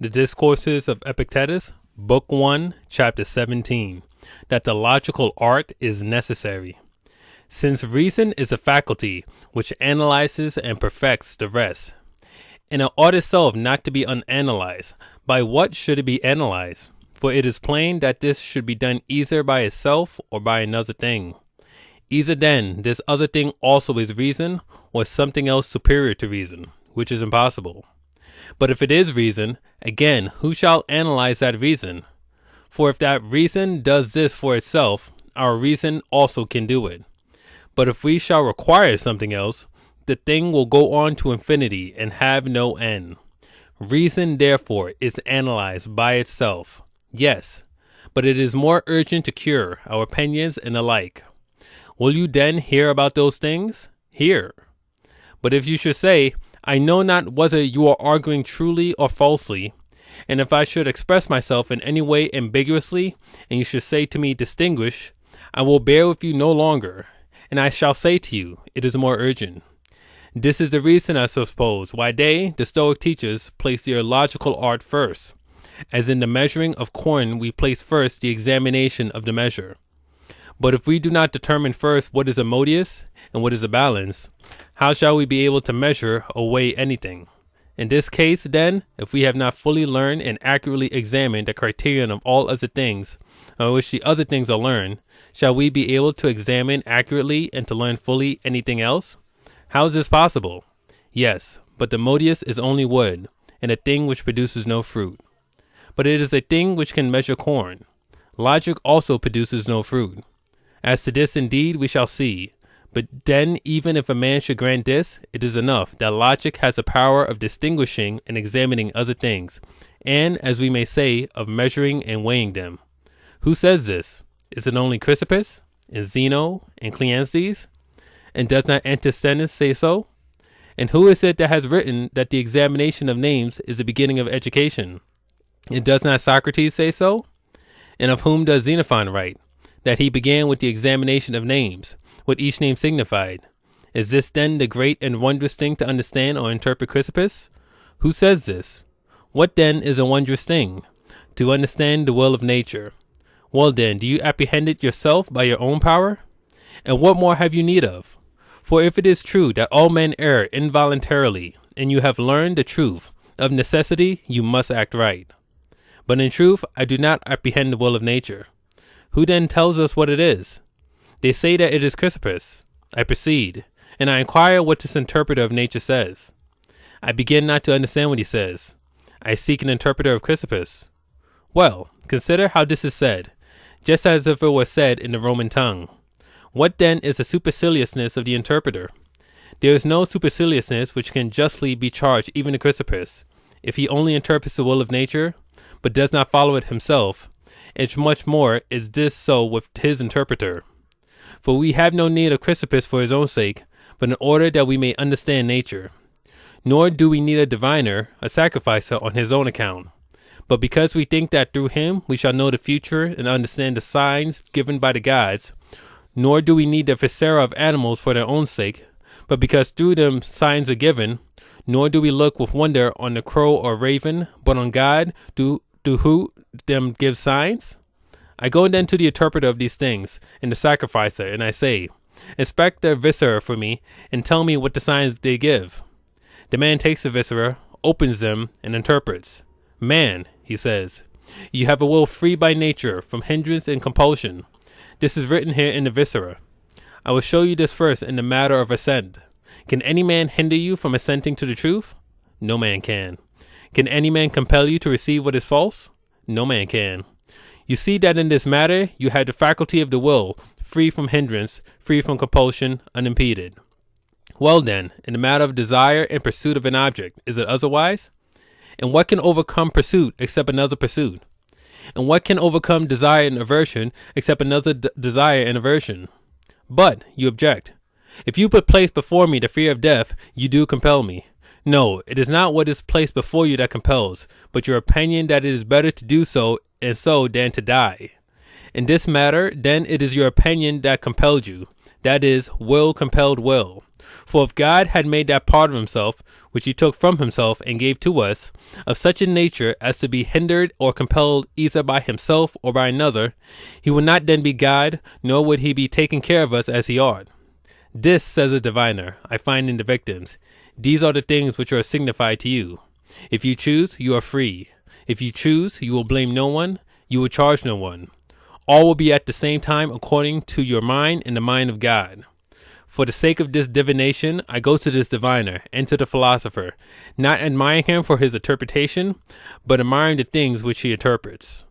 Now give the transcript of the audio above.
The Discourses of Epictetus, Book 1, Chapter 17, that the logical art is necessary. Since reason is a faculty which analyzes and perfects the rest, and it ought itself not to be unanalyzed, by what should it be analyzed? For it is plain that this should be done either by itself or by another thing. Either then this other thing also is reason, or something else superior to reason, which is impossible. But if it is reason, again, who shall analyze that reason? For if that reason does this for itself, our reason also can do it. But if we shall require something else, the thing will go on to infinity and have no end. Reason, therefore, is analyzed by itself. Yes, but it is more urgent to cure our opinions and the like. Will you then hear about those things? Hear. But if you should say, I know not whether you are arguing truly or falsely, and if I should express myself in any way ambiguously, and you should say to me, distinguish, I will bear with you no longer, and I shall say to you, it is more urgent. This is the reason, I suppose, why they, the Stoic teachers, place their logical art first. As in the measuring of corn, we place first the examination of the measure. But if we do not determine first what is a modius and what is a balance, how shall we be able to measure or weigh anything? In this case, then, if we have not fully learned and accurately examined the criterion of all other things, by which the other things are learned, shall we be able to examine accurately and to learn fully anything else? How is this possible? Yes, but the modius is only wood, and a thing which produces no fruit. But it is a thing which can measure corn. Logic also produces no fruit. As to this, indeed, we shall see. But then, even if a man should grant this, it is enough that logic has the power of distinguishing and examining other things, and, as we may say, of measuring and weighing them. Who says this? Is it only Chrysippus, and Zeno, and Cleanthes? And does not Antisthenes say so? And who is it that has written that the examination of names is the beginning of education? And does not Socrates say so? And of whom does Xenophon write? That he began with the examination of names, what each name signified. Is this then the great and wondrous thing to understand or interpret Chrysippus? Who says this? What then is a wondrous thing? To understand the will of nature. Well then, do you apprehend it yourself by your own power? And what more have you need of? For if it is true that all men err involuntarily, and you have learned the truth, of necessity you must act right. But in truth, I do not apprehend the will of nature. Who then tells us what it is? They say that it is Chrysippus. I proceed, and I inquire what this interpreter of nature says. I begin not to understand what he says. I seek an interpreter of Chrysippus. Well, consider how this is said, just as if it were said in the Roman tongue. What then is the superciliousness of the interpreter? There is no superciliousness which can justly be charged even to Chrysippus, if he only interprets the will of nature, but does not follow it himself, and much more is this so with his interpreter. For we have no need of Chrysippus for his own sake, but in order that we may understand nature. Nor do we need a diviner, a sacrificer on his own account, but because we think that through him we shall know the future and understand the signs given by the gods. Nor do we need the viscera of animals for their own sake, but because through them signs are given. Nor do we look with wonder on the crow or raven, but on God, do, do who them give signs? I go then to the interpreter of these things, and the sacrificer, and I say, Inspect the viscera for me, and tell me what the signs they give. The man takes the viscera, opens them, and interprets. Man, he says, you have a will free by nature from hindrance and compulsion. This is written here in the viscera. I will show you this first in the matter of assent. Can any man hinder you from assenting to the truth? No man can. Can any man compel you to receive what is false? No man can. You see that in this matter you have the faculty of the will, free from hindrance, free from compulsion, unimpeded. Well then, in the matter of desire and pursuit of an object, is it otherwise? And what can overcome pursuit except another pursuit? And what can overcome desire and aversion except another d- desire and aversion? But, you object, if you put place before me the fear of death, you do compel me. No, it is not what is placed before you that compels, but your opinion that it is better to do so and so than to die. In this matter, then it is your opinion that compelled you, that is, will compelled will. For if God had made that part of himself, which he took from himself and gave to us, of such a nature as to be hindered or compelled either by himself or by another, he would not then be God, nor would he be taking care of us as he ought. This, says a diviner, I find in the victims. These are the things which are signified to you. If you choose, you are free. If you choose, you will blame no one, you will charge no one. All will be at the same time according to your mind and the mind of God. For the sake of this divination, I go to this diviner and to the philosopher, not admiring him for his interpretation, but admiring the things which he interprets.